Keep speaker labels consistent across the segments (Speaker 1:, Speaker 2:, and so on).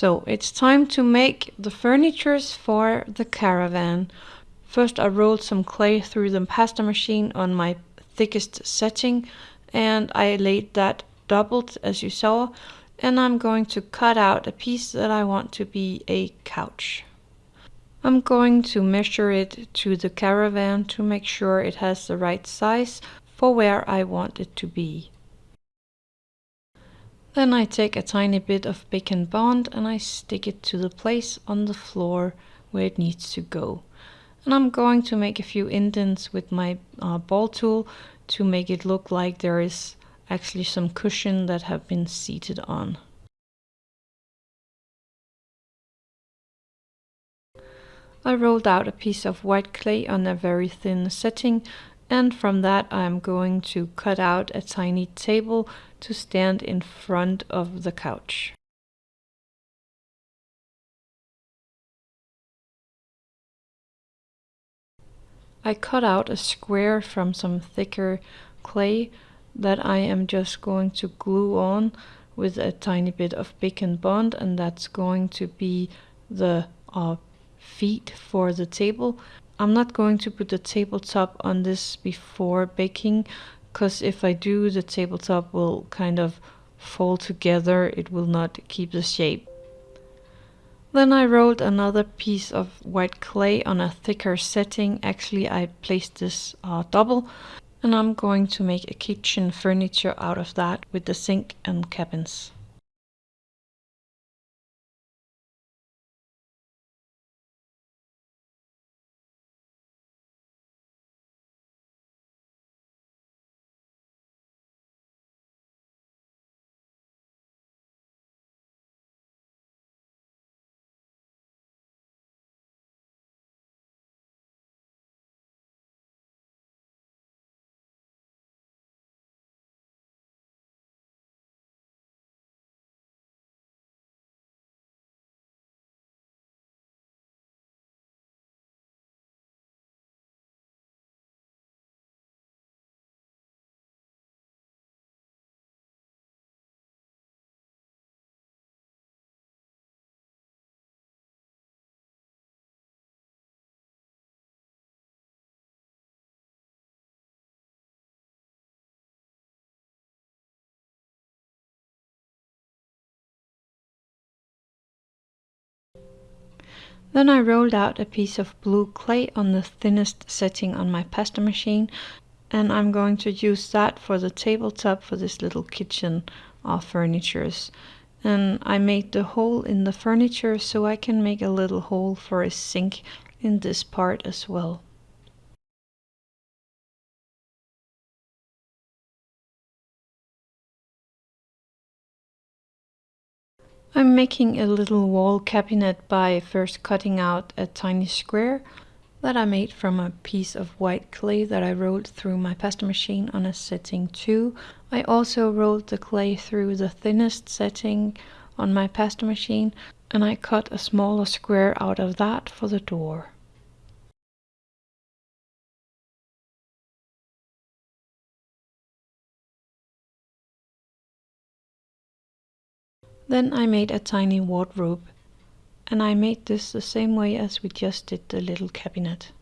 Speaker 1: So it's time to make the furnitures for the caravan. First I rolled some clay through the pasta machine on my thickest setting and I laid that doubled as you saw and I'm going to cut out a piece that I want to be a couch. I'm going to measure it to the caravan to make sure it has the right size for where I want it to be. Then I take a tiny bit of Bake and Bond and I stick it to the place on the floor where it needs to go. And I'm going to make a few indents with my uh, ball tool to make it look like there is actually some cushion that have been seated on. I rolled out a piece of white clay on a very thin setting and from that I'm going to cut out a tiny table to stand in front of the couch. I cut out a square from some thicker clay that I am just going to glue on with a tiny bit of Bake and Bond and that's going to be the uh, feet for the table. I'm not going to put the tabletop on this before baking because if I do the tabletop will kind of fall together, it will not keep the shape. Then I rolled another piece of white clay on a thicker setting. Actually, I placed this uh, double and I'm going to make a kitchen furniture out of that with the sink and cabins. Then I rolled out a piece of blue clay on the thinnest setting on my pasta machine and I'm going to use that for the tabletop for this little kitchen of furnitures. And I made the hole in the furniture so I can make a little hole for a sink in this part as well. I'm making a little wall cabinet by first cutting out a tiny square that I made from a piece of white clay that I rolled through my pasta machine on a setting 2. I also rolled the clay through the thinnest setting on my pasta machine and I cut a smaller square out of that for the door. Then I made a tiny wardrobe and I made this the same way as we just did the little cabinet.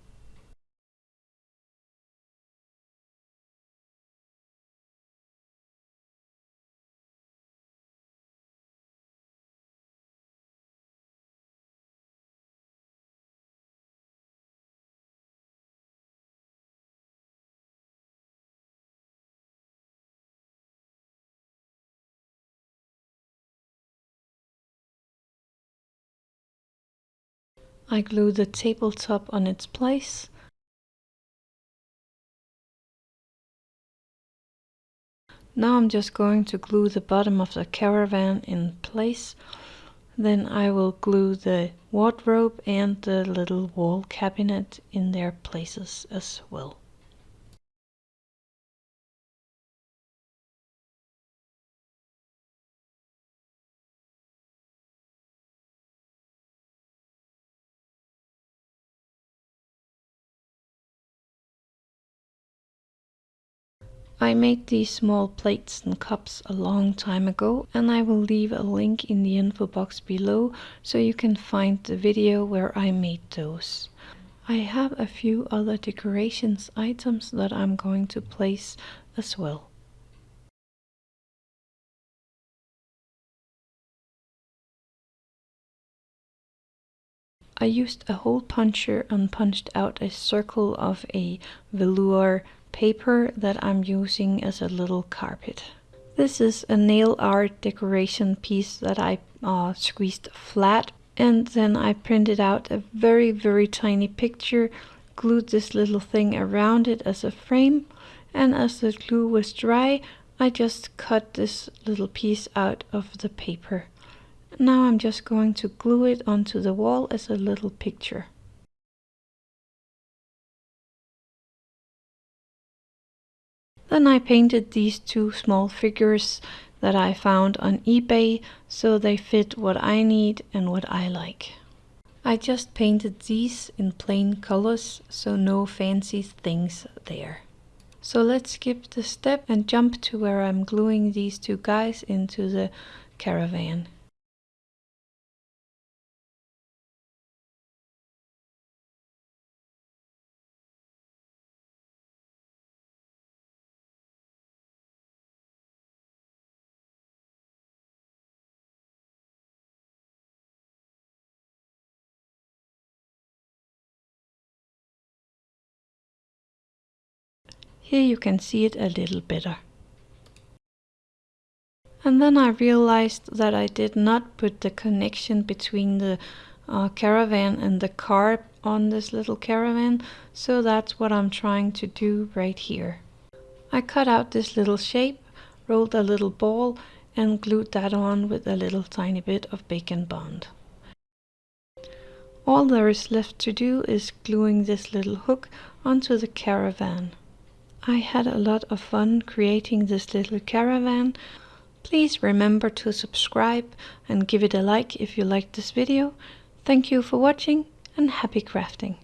Speaker 1: I glue the tabletop on its place. Now I'm just going to glue the bottom of the caravan in place. Then I will glue the wardrobe and the little wall cabinet in their places as well. I made these small plates and cups a long time ago and I will leave a link in the info box below so you can find the video where I made those. I have a few other decorations items that I'm going to place as well. I used a hole puncher and punched out a circle of a velour paper that I'm using as a little carpet. This is a nail art decoration piece that I uh, squeezed flat and then I printed out a very very tiny picture, glued this little thing around it as a frame and as the glue was dry I just cut this little piece out of the paper. Now I'm just going to glue it onto the wall as a little picture. Then I painted these two small figures that I found on eBay so they fit what I need and what I like. I just painted these in plain colors so no fancy things there. So let's skip the step and jump to where I'm gluing these two guys into the caravan. Here you can see it a little better. And then I realized that I did not put the connection between the uh, caravan and the car on this little caravan, so that's what I'm trying to do right here. I cut out this little shape, rolled a little ball and glued that on with a little tiny bit of Bake and Bond. All there is left to do is gluing this little hook onto the caravan. I had a lot of fun creating this little caravan. Please remember to subscribe and give it a like if you liked this video. Thank you for watching and happy crafting!